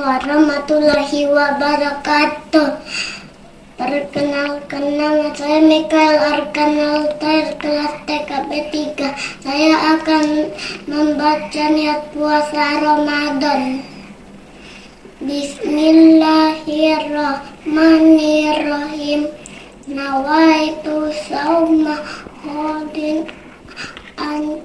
warahmatullahi wabarakatuh. Perkenalkan nama saya Mikael Arkanaltair kelas TKP 3. Saya akan membaca niat puasa Ramadan. Bismillahirrahmanirrahim. Nawaitu sauma hodin an